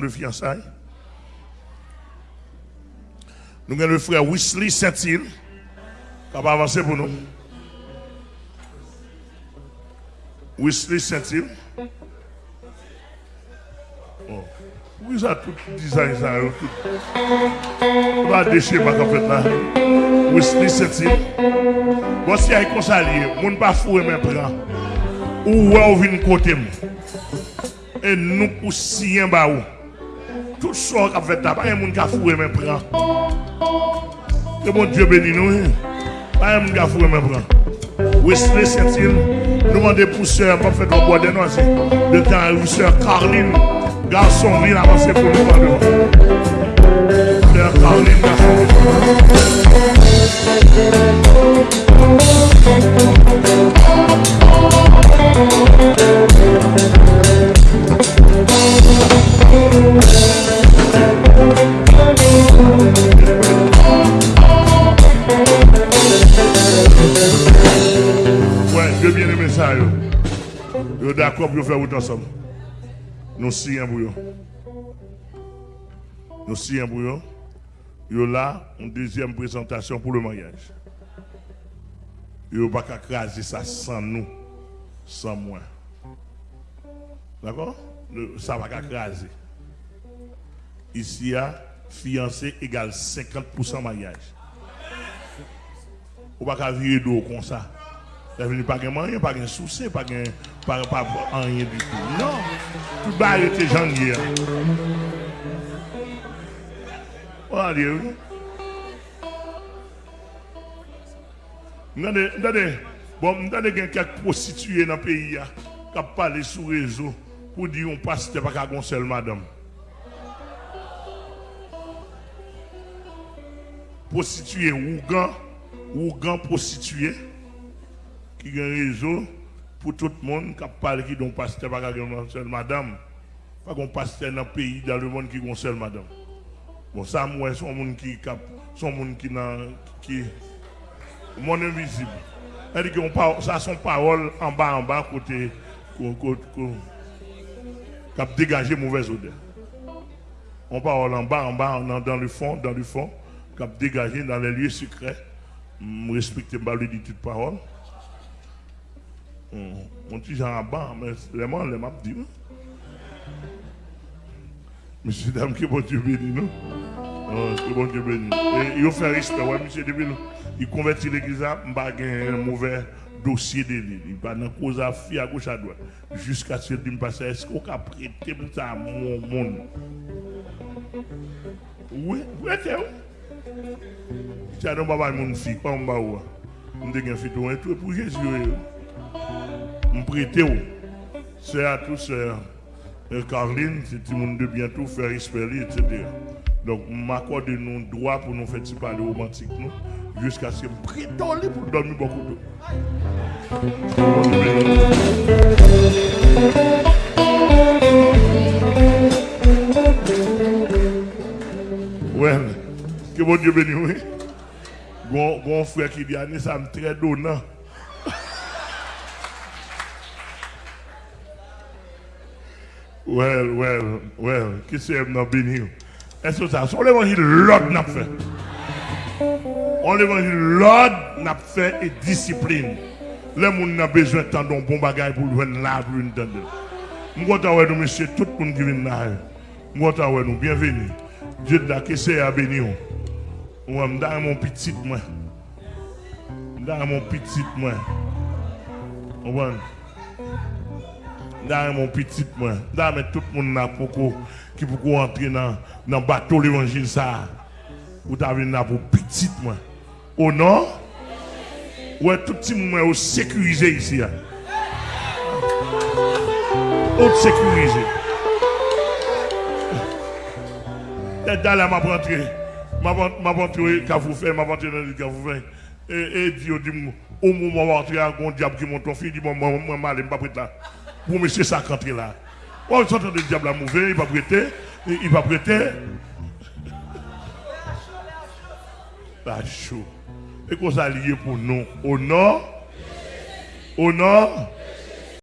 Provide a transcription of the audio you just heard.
de fiançailles. Nous avons le frère Wesley Saint-Hill qui va avancer pour nous. Wesley Saint-Hill. Oh. Oui, tout design ça. Tout? On va déchirer ma fait là. A un conseiller, on ne pas fouer mes bras. Ou on vient côté. Et nous, pour si un baou. Tout sor kap fèt la, pa yon moun ka fure men pran. Te bon Diyo beni nou, pa yon moun ka fure men pran. Wesley Sentil, nou mande pou sèr, pa fèt lopwa denwase. De tan, ou sèr Karline, garson vin avanse pou nou pa devan. Ça. Yo d'accord pour faire autant ensemble. Nous signons pour. Nous signons pour yo. Yo là, une deuxième présentation pour le mariage. Yo pas qu'à craser ça sans nous, sans moi. D'accord? Ça va craser. Ici, fiancé égale 50% mariage. Ou pas qu'à virer d'eau comme ça. Ça veut dire pas de moyen, pas de souci, pas de pas, rien du tout. Non, tout bas était janvier. Oh Dieu. Regardez, regardez, bon, regardez quelques prostituées dans le pays qui parlent sur le réseau pour dire on passe pas qu'à seul madame. Prostituée, Ougan, Ougan prostituée qui a un réseau pour tout le monde qui parle qui don pasteur pas une seule madame. Pas qu'on pasteur dans le pays dans le monde qui a une seule madame. Bon ça moi son monde qui cap son monde qui qui monde invisible. Elle dit parle ça son parole en bas en bas côté côté cap dégager mauvaise odeur. On parle en bas en bas dans, le fond dans le fond cap dégager dans les lieux secrets. Me respecter pas lui dit toute parole Mon petit Jean Abba, mais vraiment, les m'a dit. Monsieur, dame, que bon Dieu béni, non? Ah, que bon Dieu béni. Et il fait respect, ouais, monsieur, depuis il convertit l'église il à un mauvais dossier de l'île. Il va dans cause à fille à gauche à droite. Jusqu'à ce qu'il me passe, est-ce qu'on a prêté pour ça à mon monde? Oui, oui, c'est où? Tu as dit, papa, mon fille, pas on va ou? On a fait tout, et tout, pour Jésus, Je prête où? C'est à tous, euh, Caroline, c'est tout le monde de bientôt faire espérer, etc. Donc, m'accorde nos droits pour nous faire parler romantique, nous, jusqu'à ce que je prête pour dormir beaucoup d'eau. Ouais, que bon Dieu bénisse, oui. Bon, bon frère qui dit, Annie, ça me très donnant. Well, well, well, qui c'est m'a béni? Est-ce que ça, c'est l'évangile l'ordre n'a fait. On l'évangile l'ordre n'a fait et discipline. Le monde n'a besoin de tant de bon bagage pour le là, pour une tendre. De nous, monsieur, tout le monde qui vient là. De nous, bienvenue. Dieu de la qui c'est à bénir. Moi, suis mon petit, moi. Suis mon petit, moi. Comprenez? Dans mon petit moi, dans tout le monde qui pour entrer dans dans bateau l'évangile ça. Ou t'as venu pour petit moi. Au non Ouais, tout petit moi au sécurisé ici. hein. Au sécurisé. Et dans là m'a rentré. M'a rentré qu'a vous fait, m'a rentré dans le qu'a vous fait. Et et dit au moment où rentrer à un diable qui monte fils dit moi moi moi mal pas prêt là pour monsieur ça rentrer là. Oh, ils sont le diable à mauvais, il va prêter, il va prêter. Pas chaud. Et qu'on ça lié pour nous. Au nord, au nord,